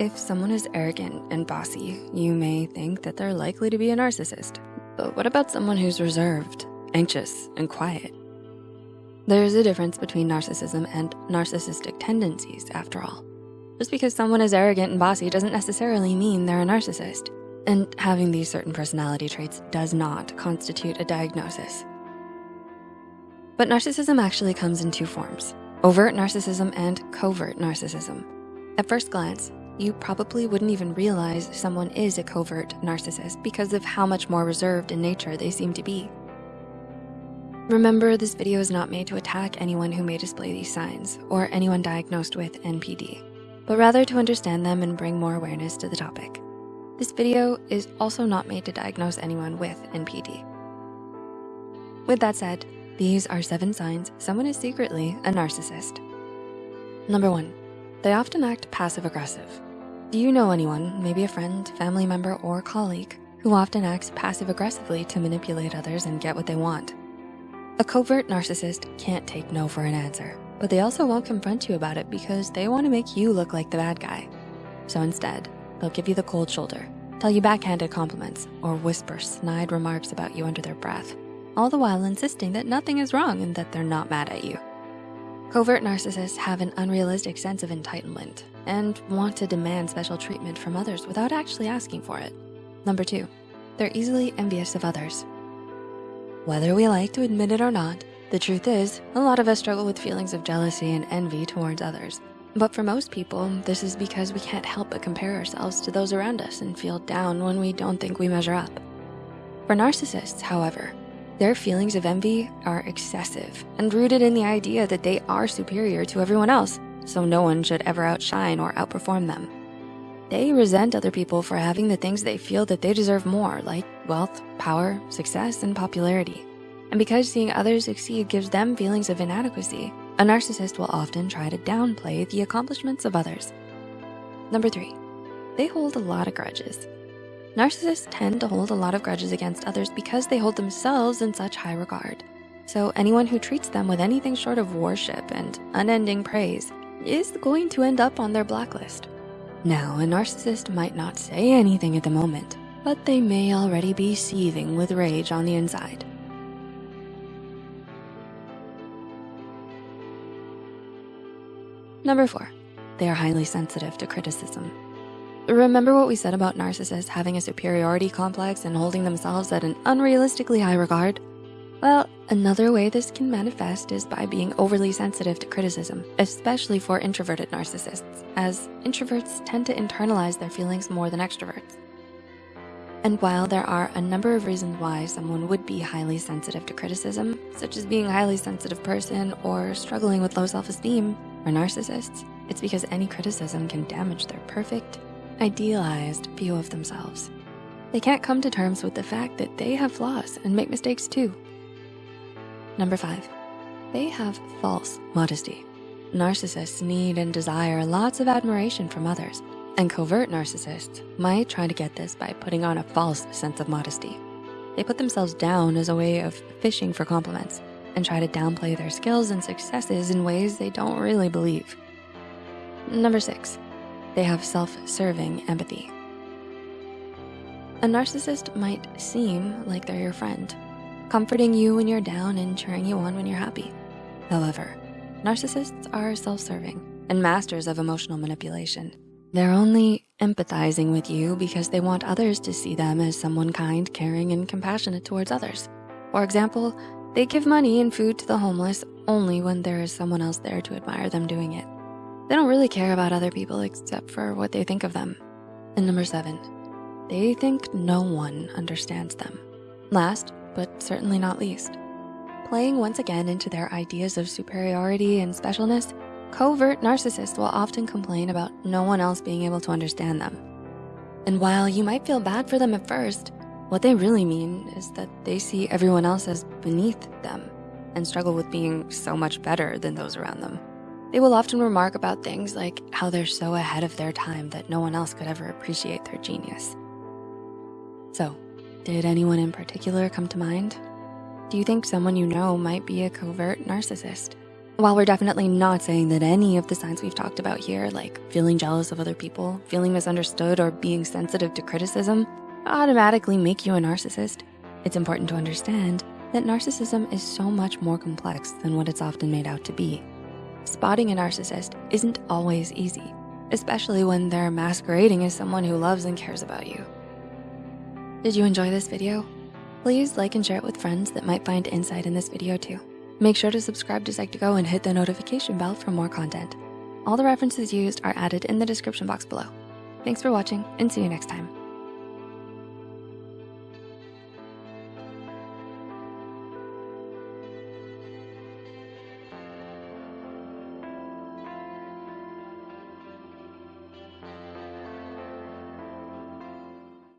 If someone is arrogant and bossy, you may think that they're likely to be a narcissist. But what about someone who's reserved, anxious, and quiet? There's a difference between narcissism and narcissistic tendencies after all. Just because someone is arrogant and bossy doesn't necessarily mean they're a narcissist. And having these certain personality traits does not constitute a diagnosis. But narcissism actually comes in two forms, overt narcissism and covert narcissism. At first glance, you probably wouldn't even realize someone is a covert narcissist because of how much more reserved in nature they seem to be. Remember, this video is not made to attack anyone who may display these signs or anyone diagnosed with NPD, but rather to understand them and bring more awareness to the topic. This video is also not made to diagnose anyone with NPD. With that said, these are seven signs someone is secretly a narcissist. Number one, they often act passive aggressive. Do you know anyone, maybe a friend, family member, or colleague, who often acts passive aggressively to manipulate others and get what they want? A covert narcissist can't take no for an answer, but they also won't confront you about it because they wanna make you look like the bad guy. So instead, they'll give you the cold shoulder, tell you backhanded compliments, or whisper snide remarks about you under their breath, all the while insisting that nothing is wrong and that they're not mad at you. Covert narcissists have an unrealistic sense of entitlement and want to demand special treatment from others without actually asking for it. Number two, they're easily envious of others. Whether we like to admit it or not, the truth is, a lot of us struggle with feelings of jealousy and envy towards others. But for most people, this is because we can't help but compare ourselves to those around us and feel down when we don't think we measure up. For narcissists, however, their feelings of envy are excessive and rooted in the idea that they are superior to everyone else, so no one should ever outshine or outperform them. They resent other people for having the things they feel that they deserve more, like wealth, power, success, and popularity. And because seeing others succeed gives them feelings of inadequacy, a narcissist will often try to downplay the accomplishments of others. Number three, they hold a lot of grudges. Narcissists tend to hold a lot of grudges against others because they hold themselves in such high regard. So anyone who treats them with anything short of worship and unending praise is going to end up on their blacklist. Now, a narcissist might not say anything at the moment, but they may already be seething with rage on the inside. Number four, they are highly sensitive to criticism. Remember what we said about narcissists having a superiority complex and holding themselves at an unrealistically high regard? Well, another way this can manifest is by being overly sensitive to criticism, especially for introverted narcissists, as introverts tend to internalize their feelings more than extroverts. And while there are a number of reasons why someone would be highly sensitive to criticism, such as being a highly sensitive person or struggling with low self-esteem, for narcissists, it's because any criticism can damage their perfect, idealized view of themselves. They can't come to terms with the fact that they have flaws and make mistakes too. Number five, they have false modesty. Narcissists need and desire lots of admiration from others, and covert narcissists might try to get this by putting on a false sense of modesty. They put themselves down as a way of fishing for compliments and try to downplay their skills and successes in ways they don't really believe. Number six, they have self-serving empathy. A narcissist might seem like they're your friend, comforting you when you're down and cheering you on when you're happy. However, narcissists are self-serving and masters of emotional manipulation. They're only empathizing with you because they want others to see them as someone kind, caring, and compassionate towards others. For example, they give money and food to the homeless only when there is someone else there to admire them doing it. They don't really care about other people except for what they think of them. And number seven, they think no one understands them. Last, but certainly not least, playing once again into their ideas of superiority and specialness, covert narcissists will often complain about no one else being able to understand them. And while you might feel bad for them at first, what they really mean is that they see everyone else as beneath them and struggle with being so much better than those around them. They will often remark about things like how they're so ahead of their time that no one else could ever appreciate their genius. So, did anyone in particular come to mind? Do you think someone you know might be a covert narcissist? While we're definitely not saying that any of the signs we've talked about here, like feeling jealous of other people, feeling misunderstood, or being sensitive to criticism, automatically make you a narcissist, it's important to understand that narcissism is so much more complex than what it's often made out to be. Spotting a narcissist isn't always easy, especially when they're masquerading as someone who loves and cares about you. Did you enjoy this video? Please like and share it with friends that might find insight in this video too. Make sure to subscribe to Psych2Go and hit the notification bell for more content. All the references used are added in the description box below. Thanks for watching and see you next time.